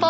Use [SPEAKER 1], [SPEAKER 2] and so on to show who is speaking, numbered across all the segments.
[SPEAKER 1] có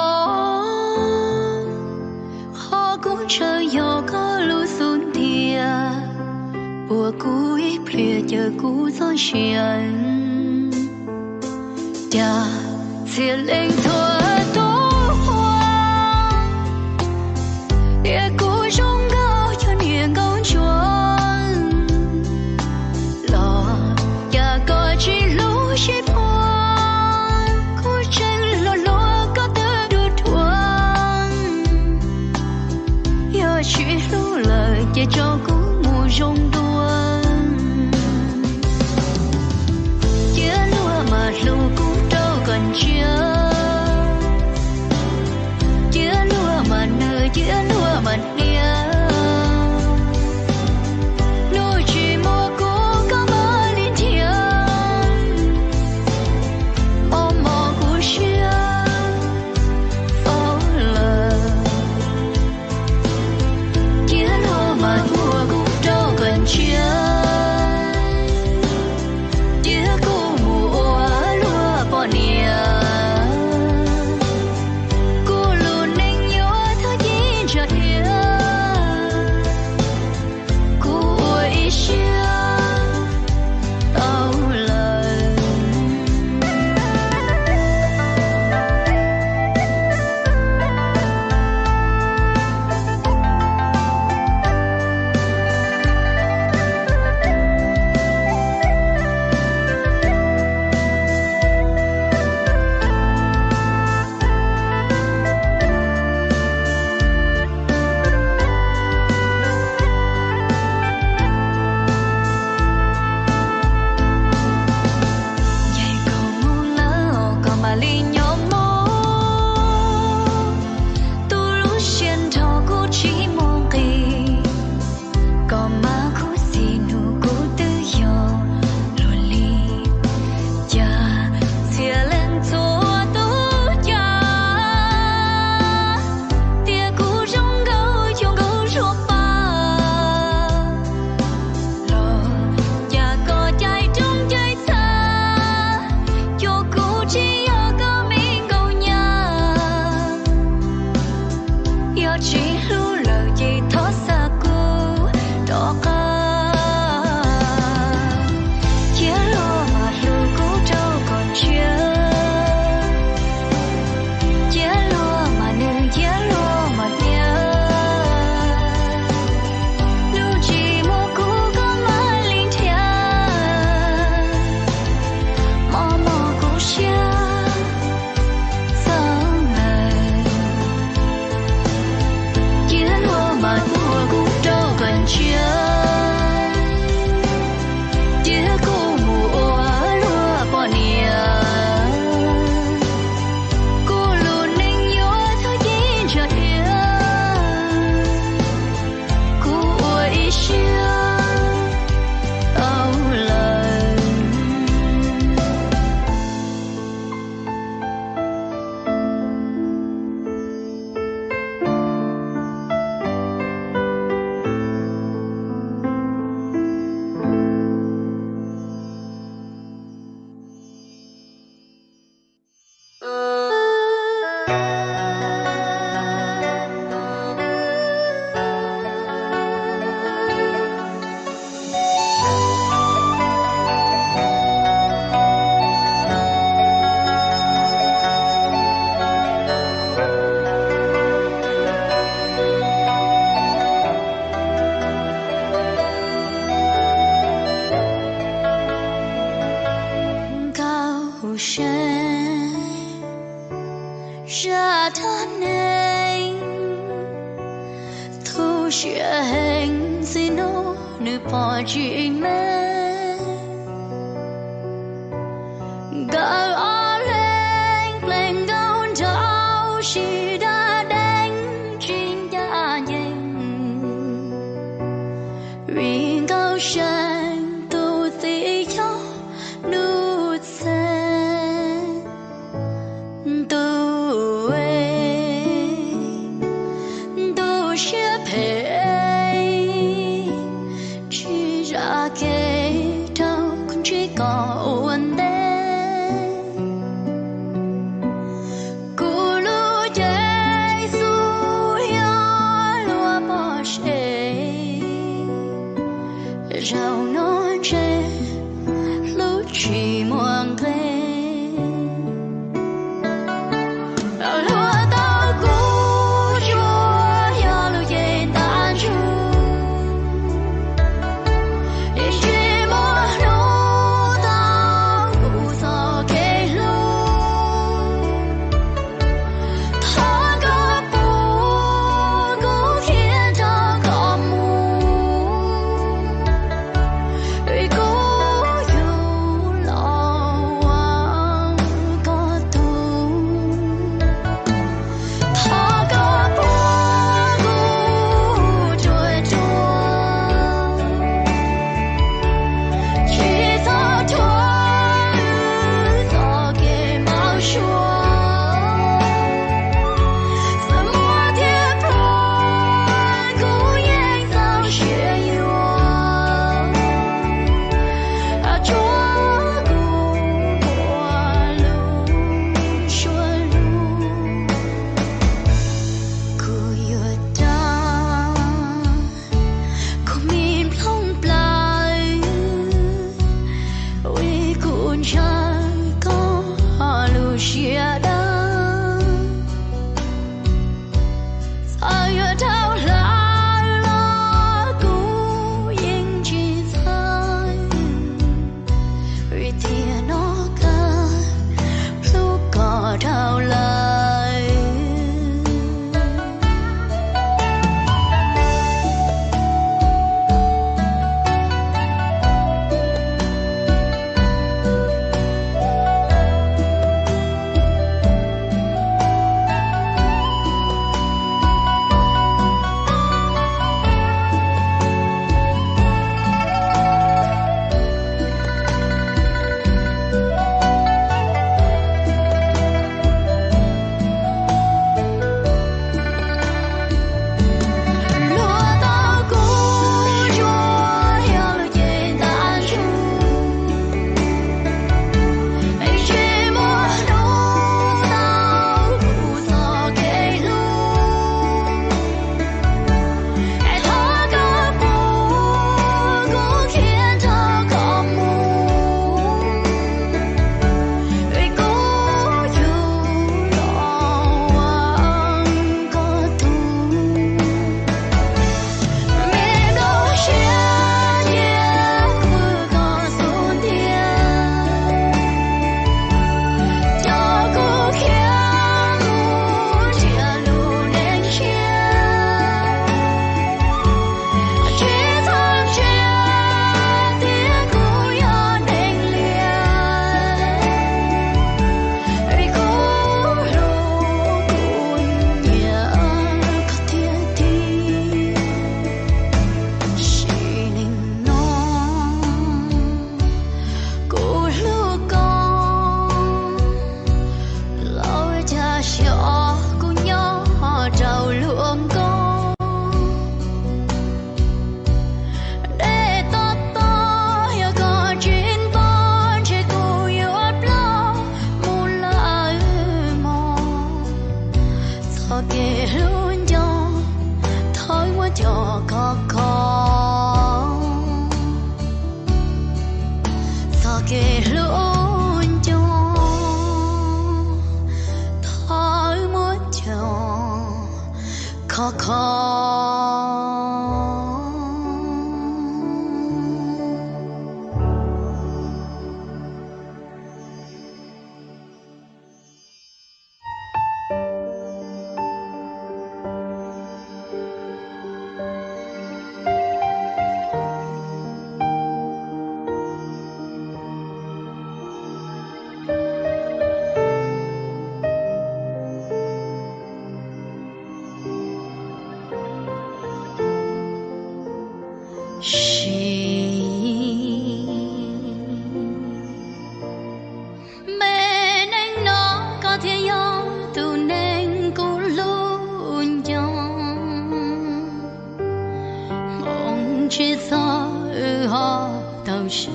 [SPEAKER 1] 我如何都是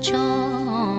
[SPEAKER 1] 错。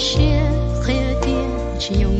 [SPEAKER 1] Chia 用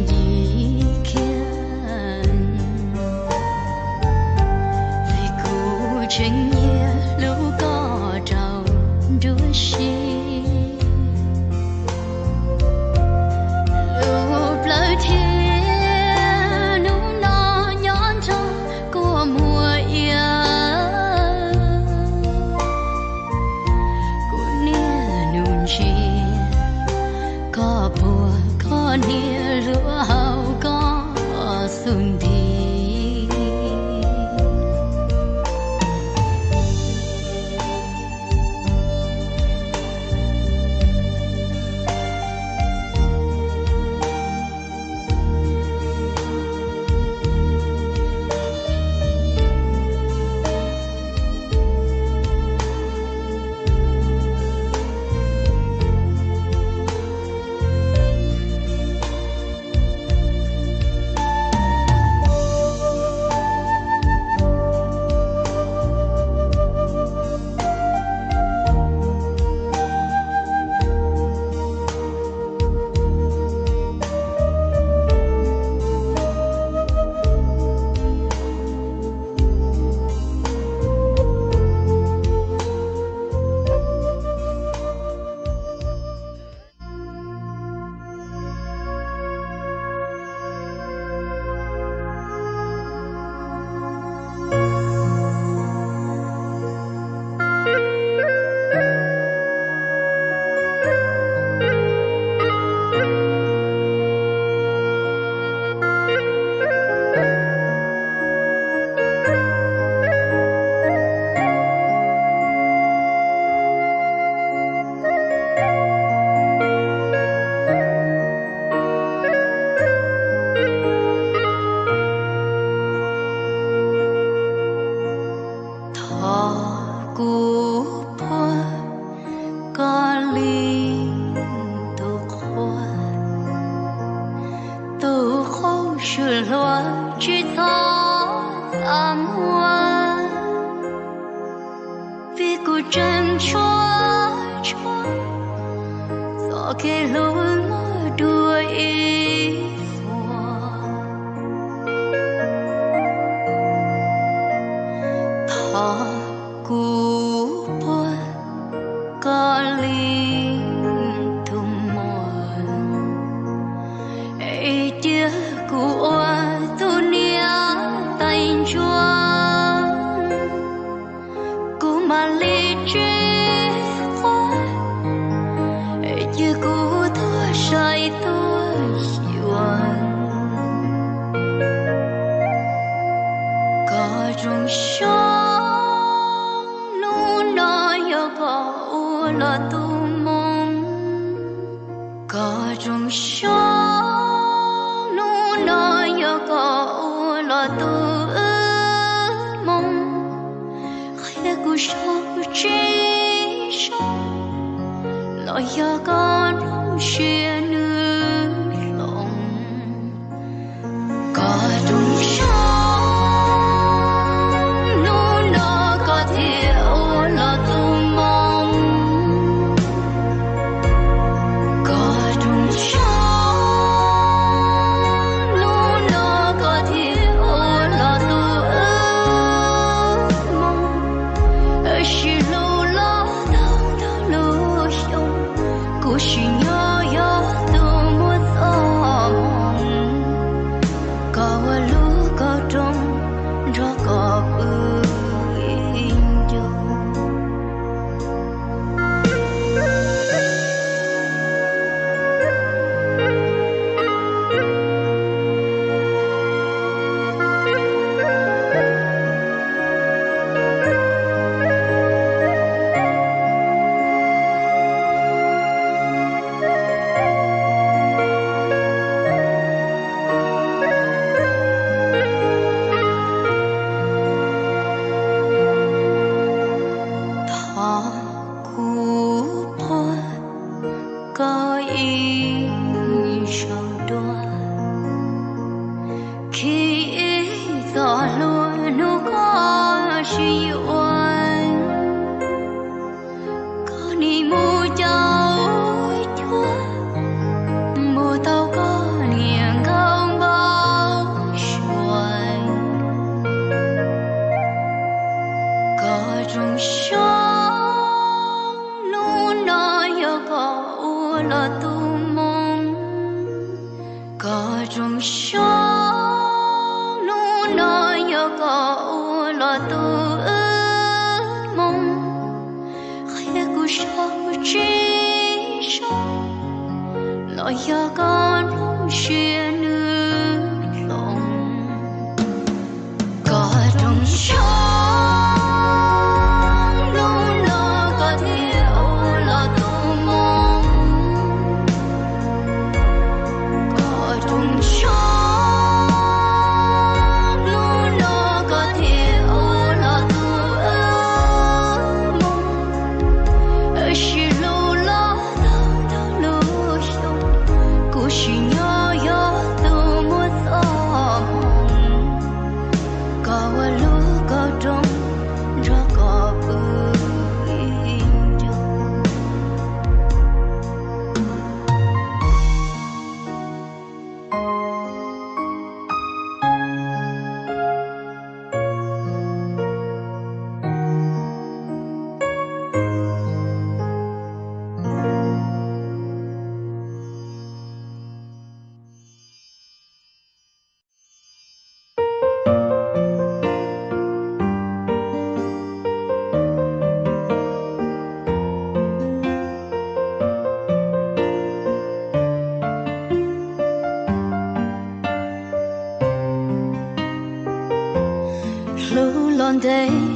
[SPEAKER 1] day.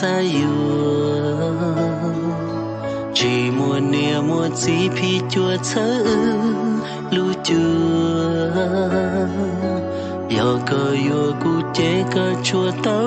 [SPEAKER 2] sayur chỉ mua nia mua chỉ phi chua chớ lu chưa giờ cơ yêu cụ, chế cơ chua tới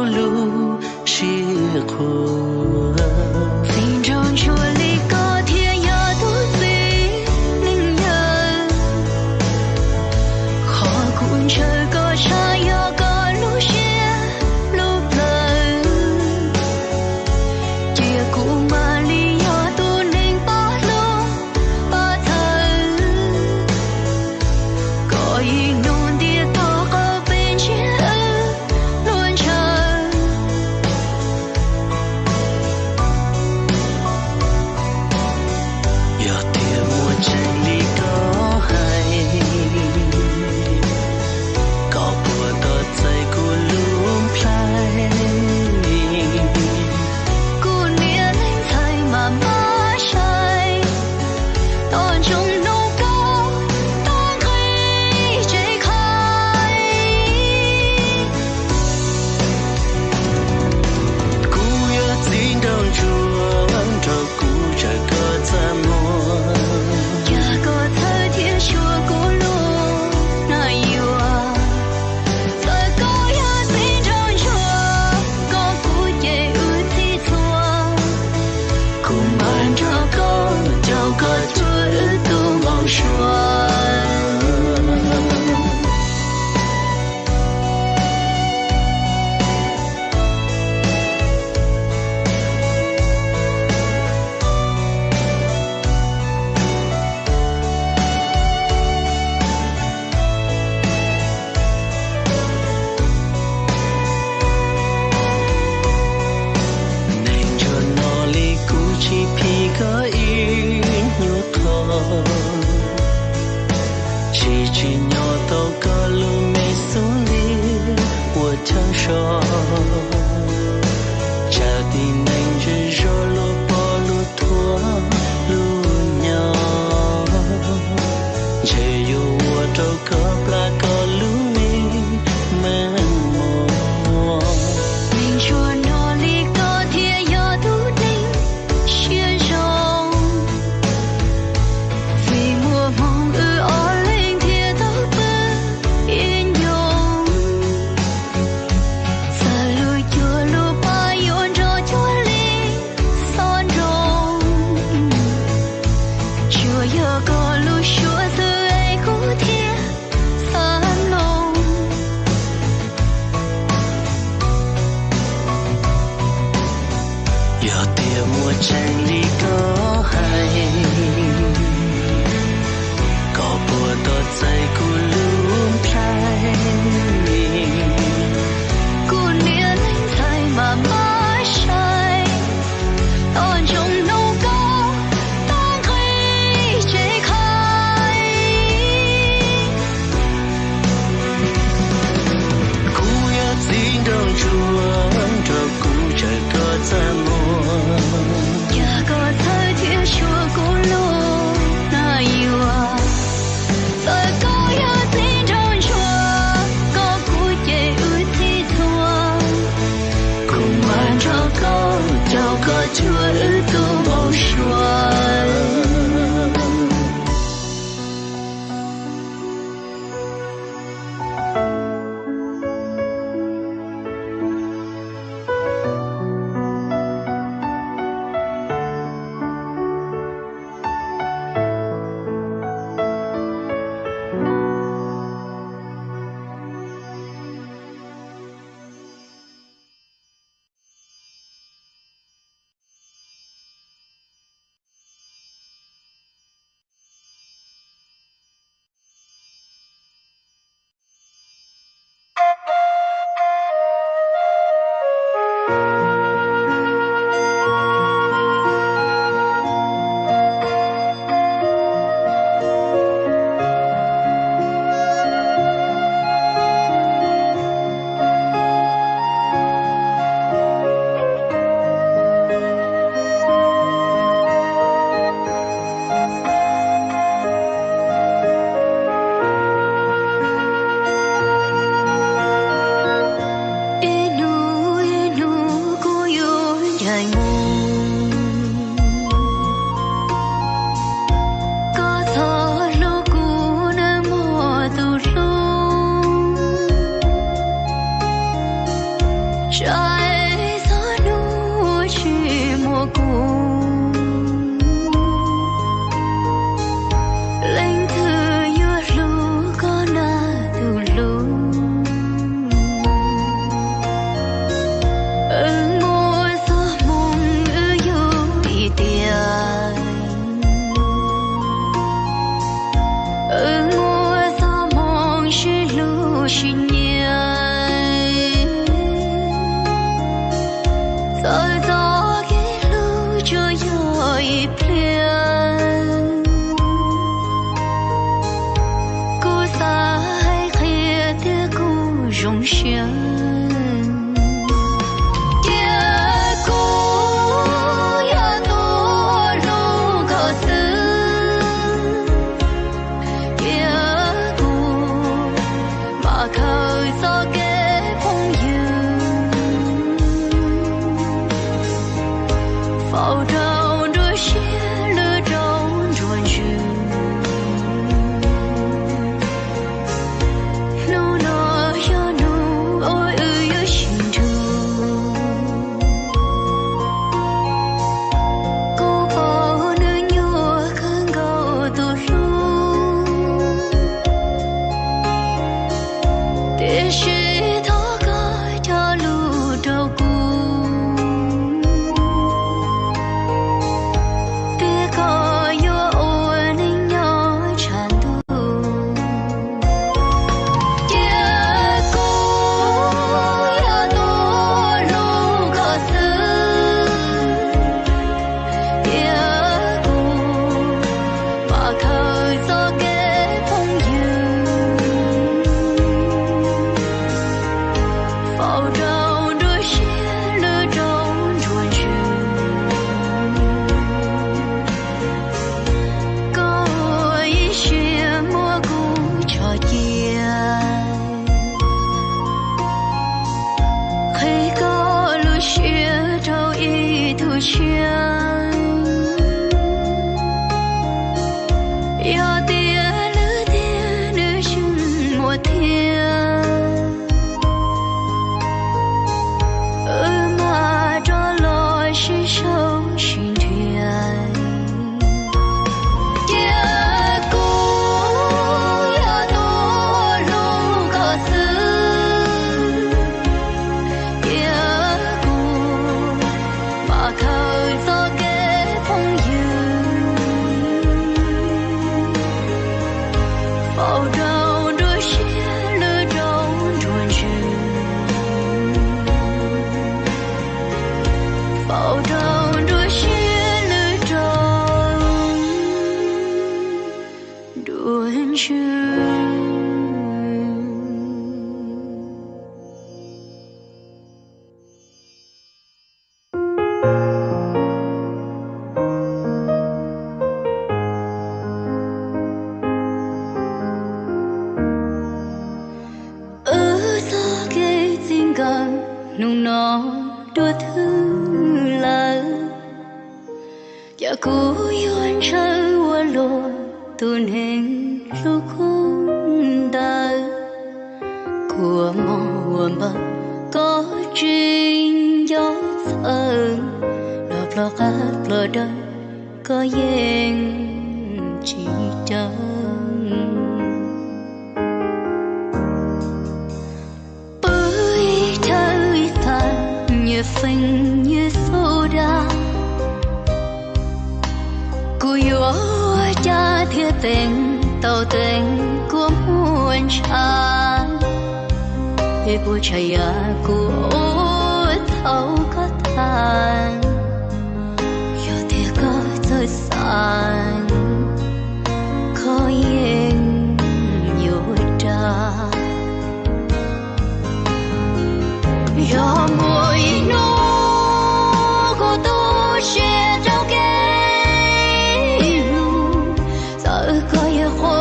[SPEAKER 1] Kh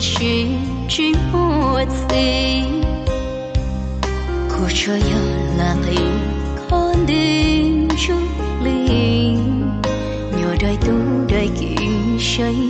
[SPEAKER 1] 是莫非？苦楚有冷 có đêm chút liền nhỏ đời tu đời kiếm say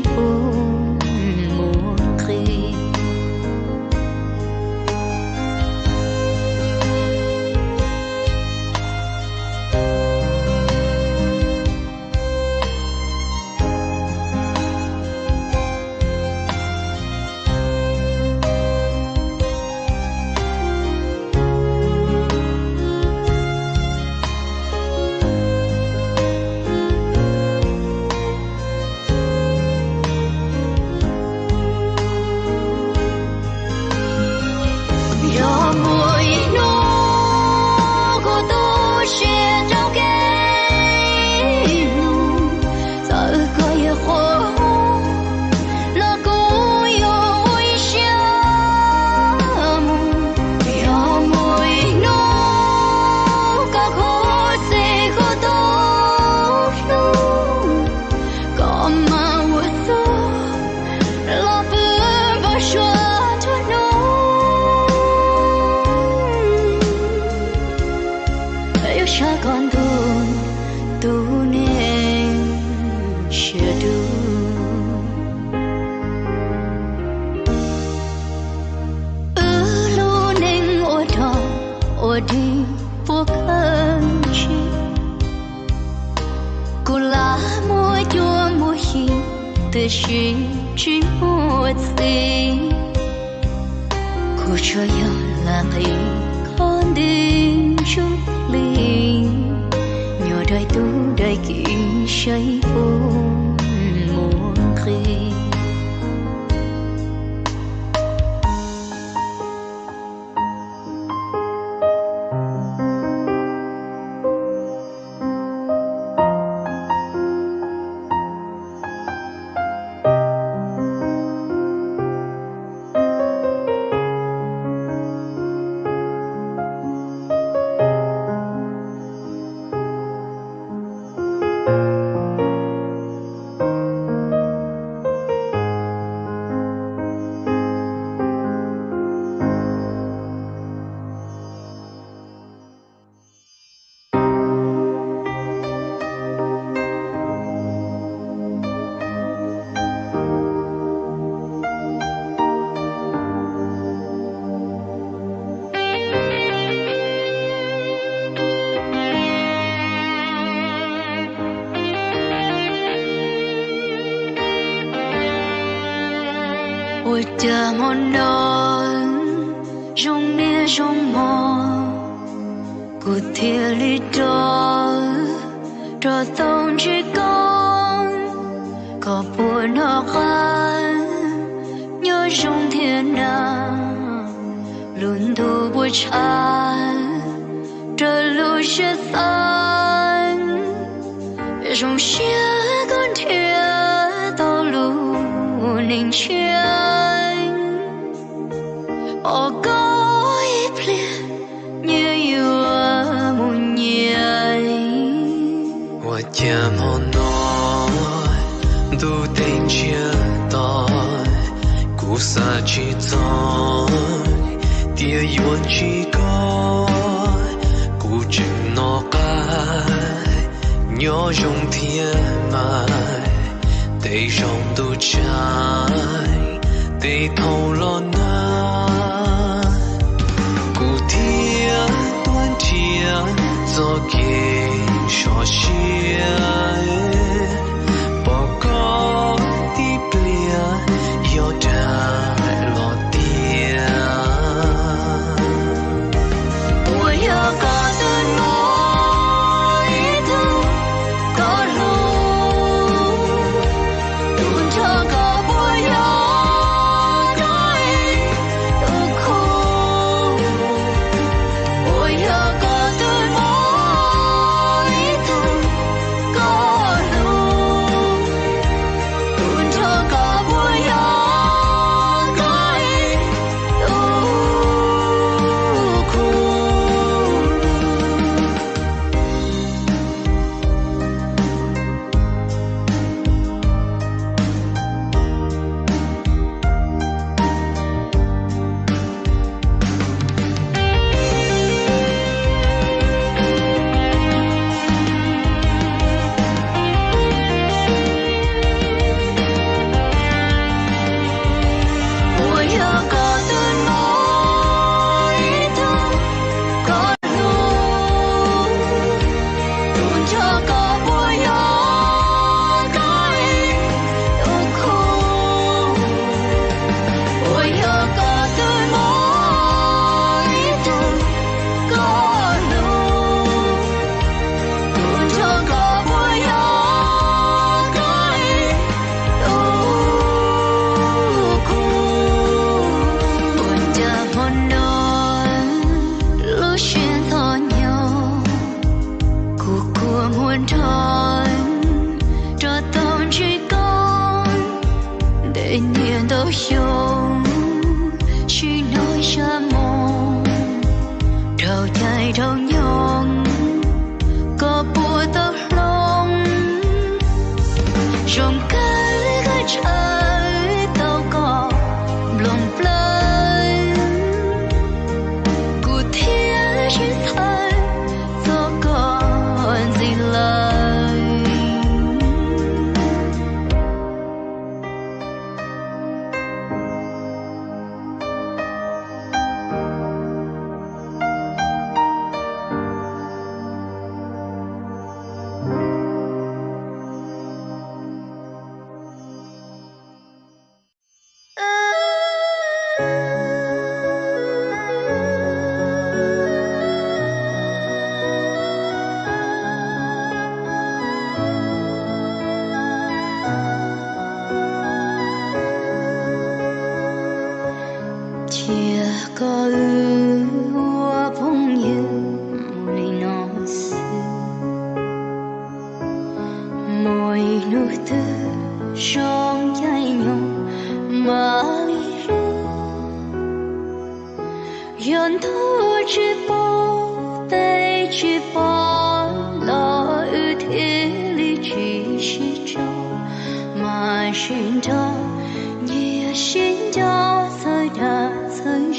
[SPEAKER 1] rung chia con thia tô lù ninh chia ô có ít lìa như yêu muốn nhảy
[SPEAKER 2] hoa chia mòn nói du tình chia tôi cú xa chỉ tôi tia yuan chỉ có cú chừng nó cái nhớ trong thiên mai để dòng tu trái để thâu lo na cụ thiên tuân thiên do kỳ cho chia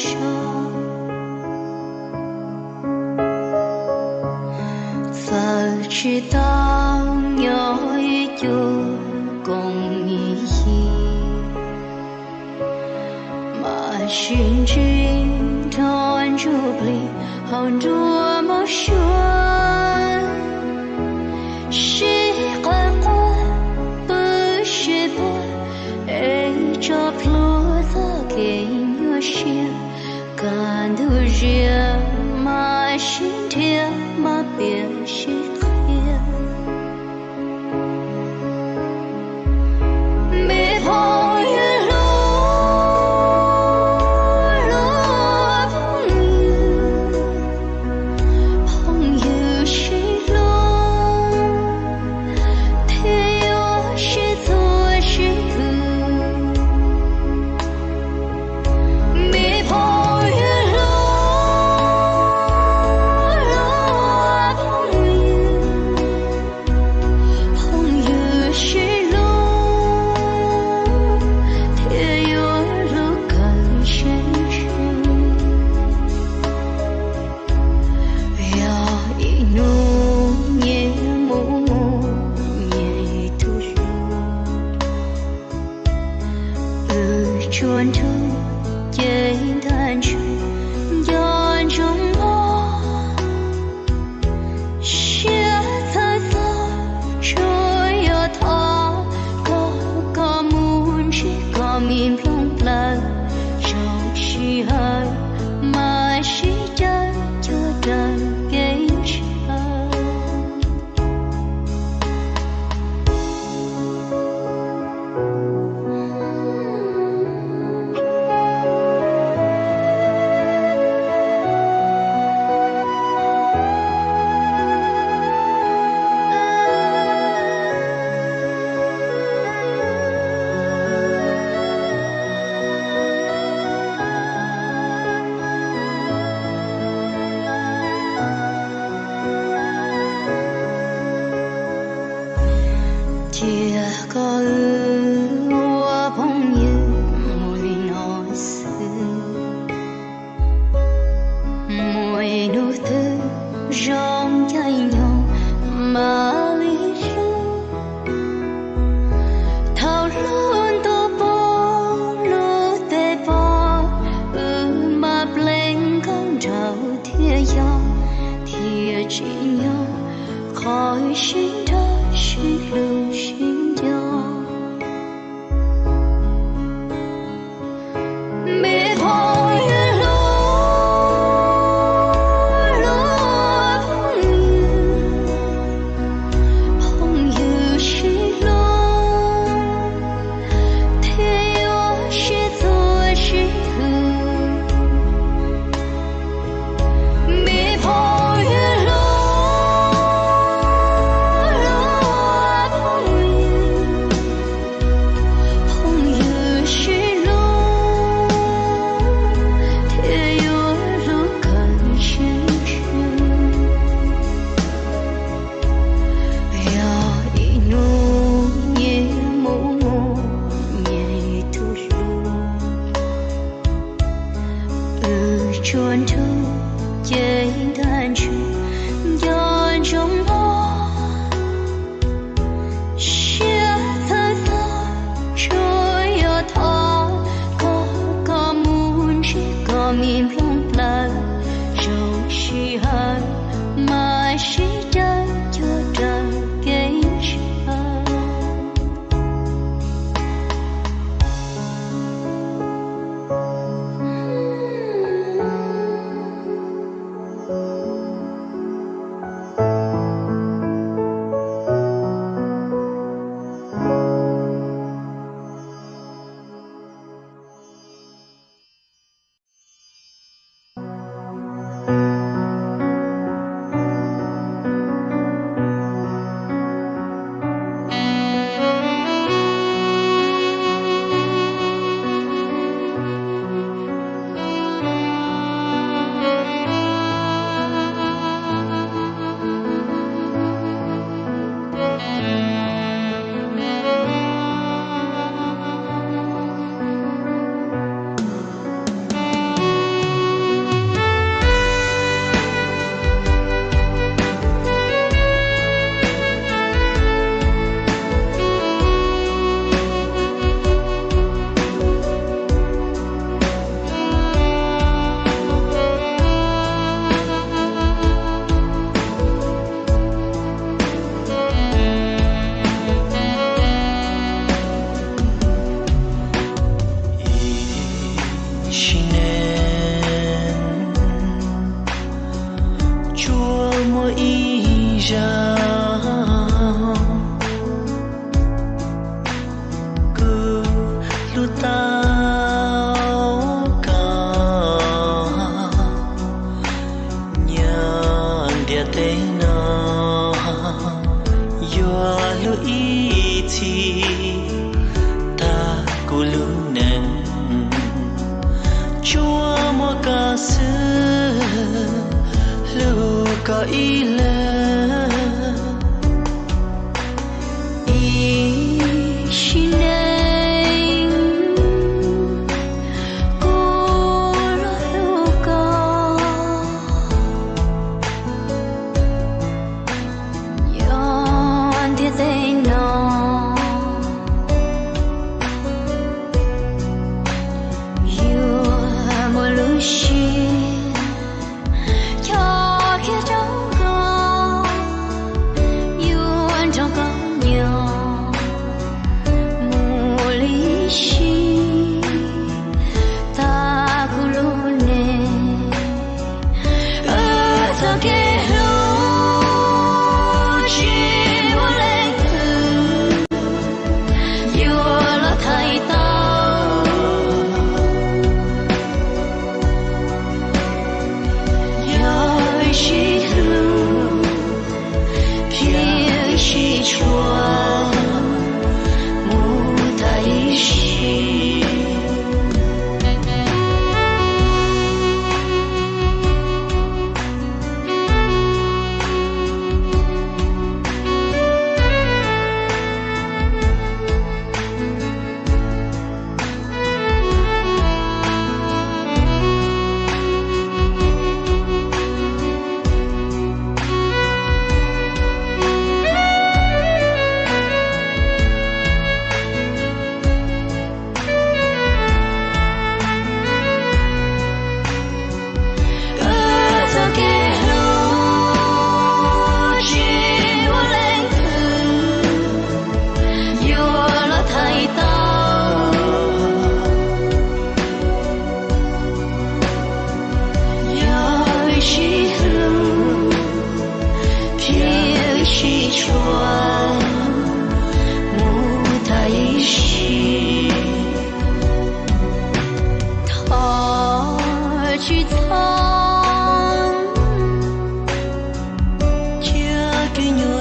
[SPEAKER 1] ช่วงเธอชื่อดังอย่า说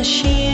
[SPEAKER 1] cho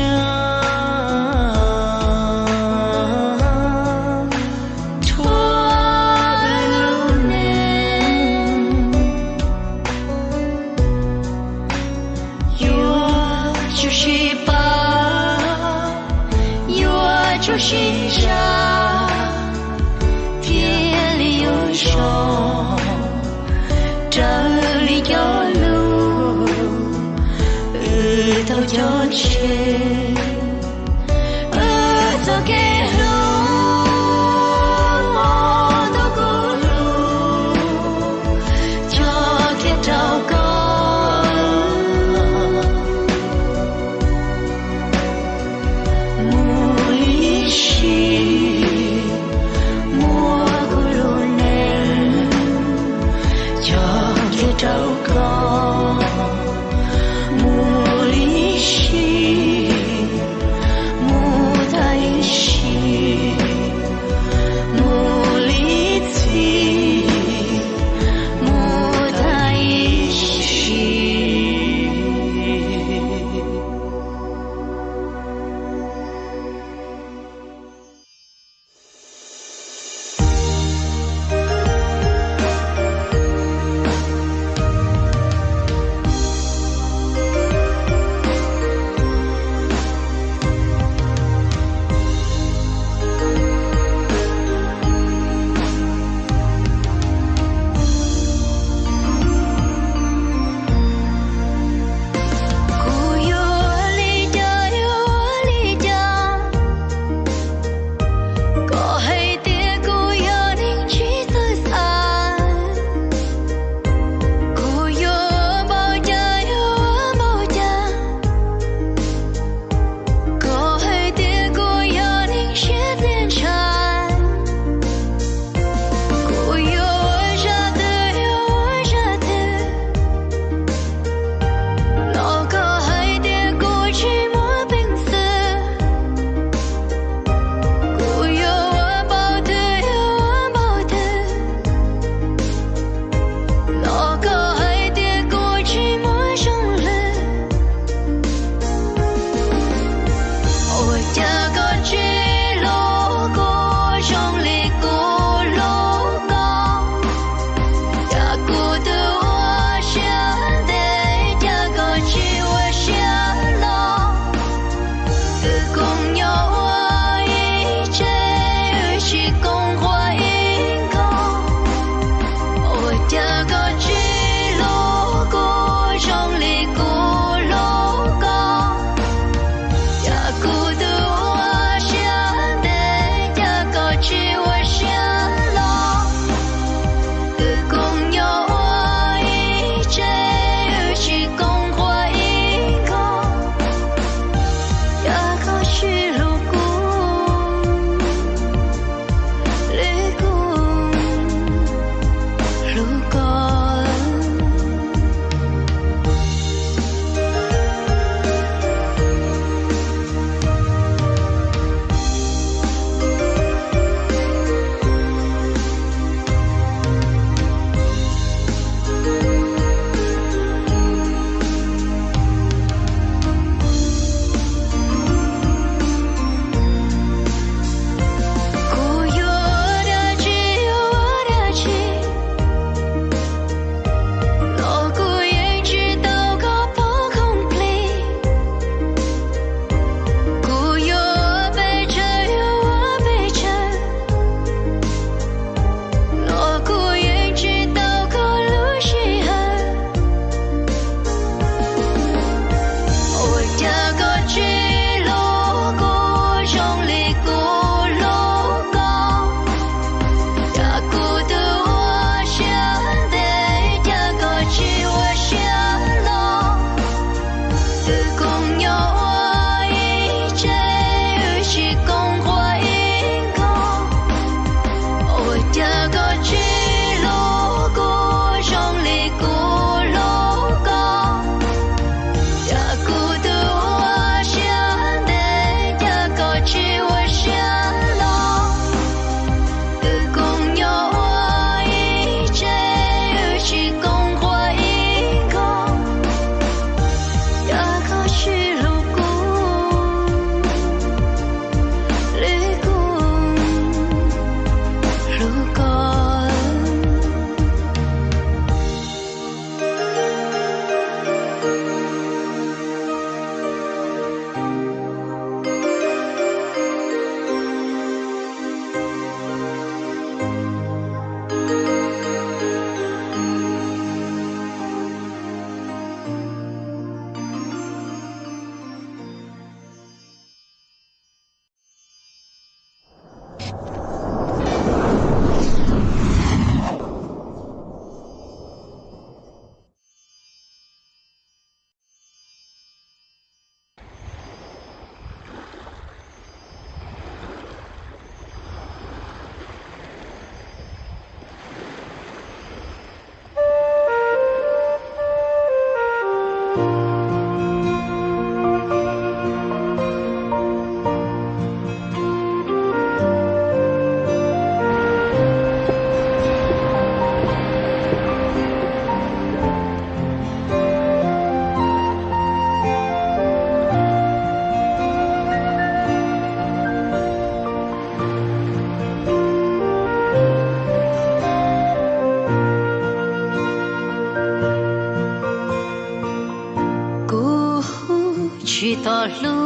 [SPEAKER 1] ลู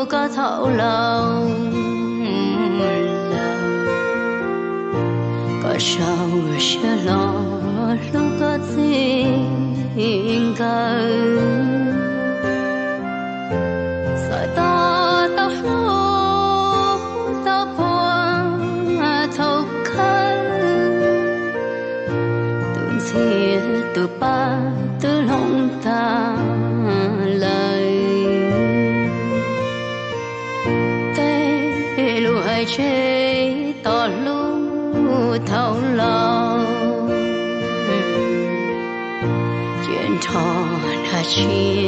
[SPEAKER 1] กก็เท่าเราก็ She.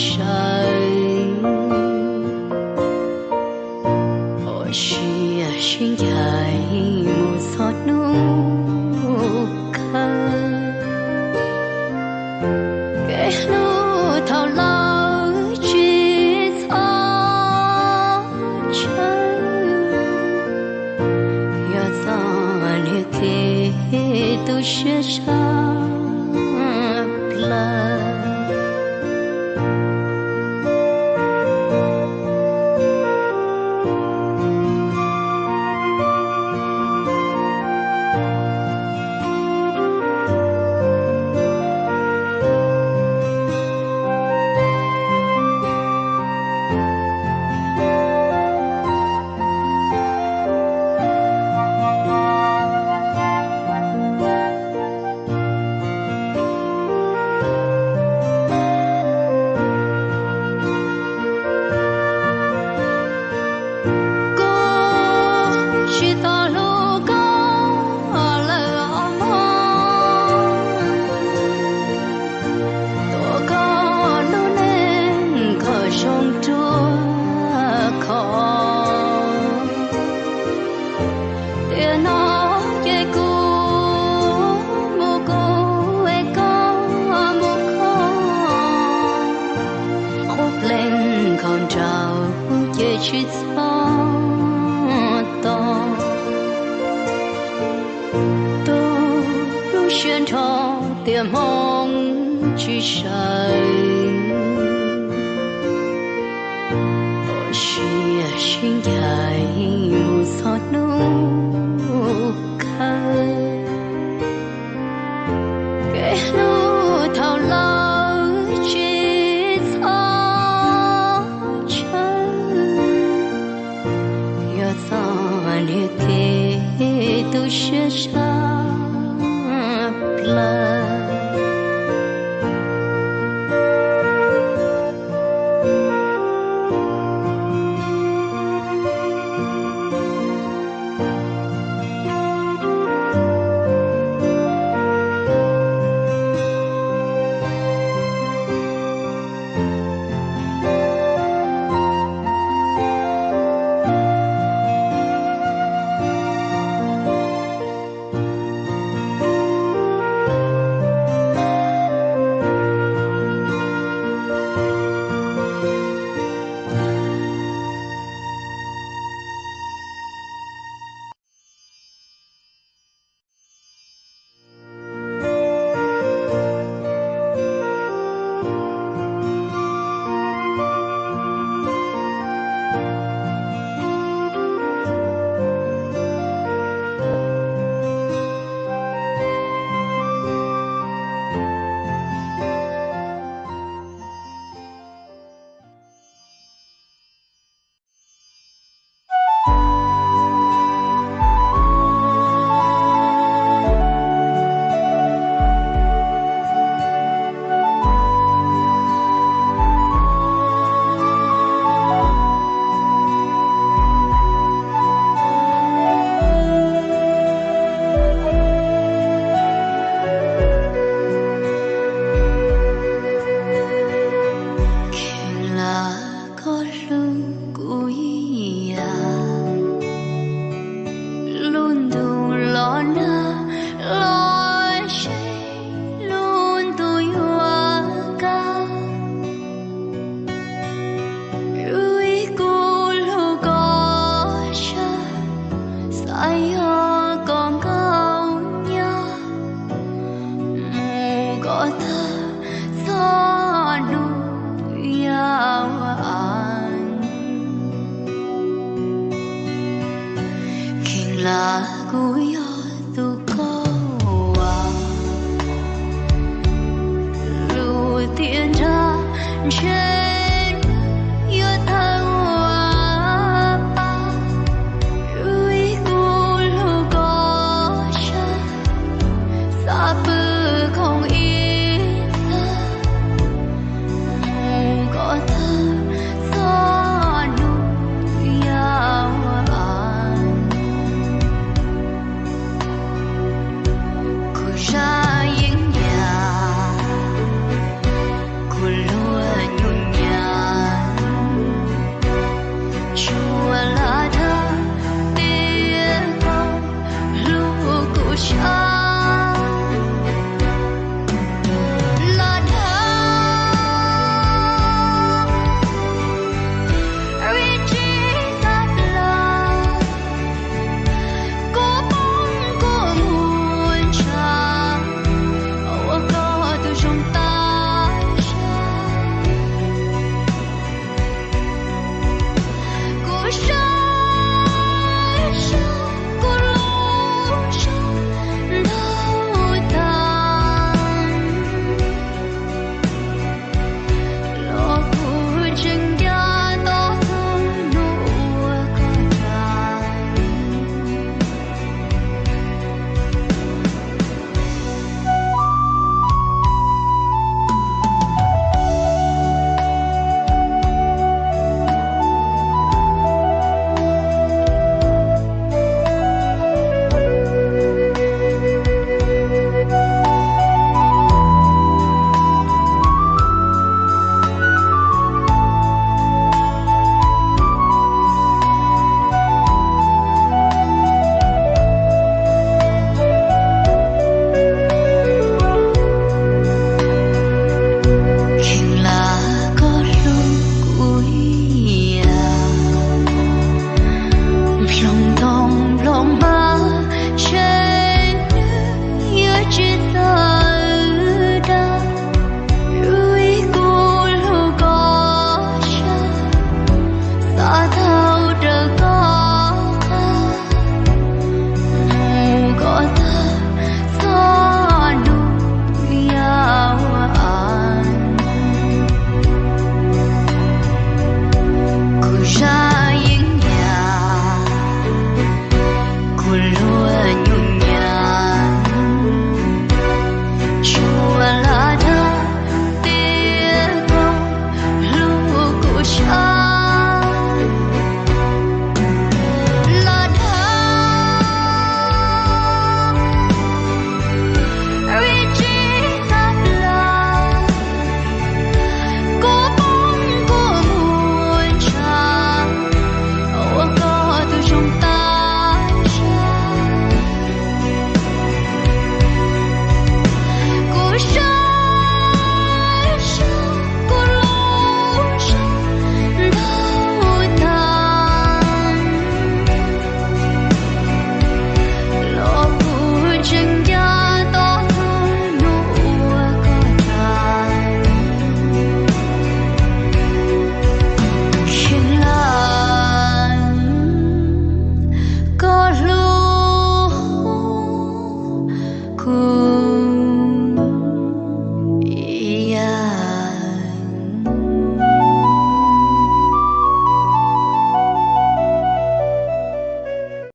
[SPEAKER 1] shine. 雪上了。我的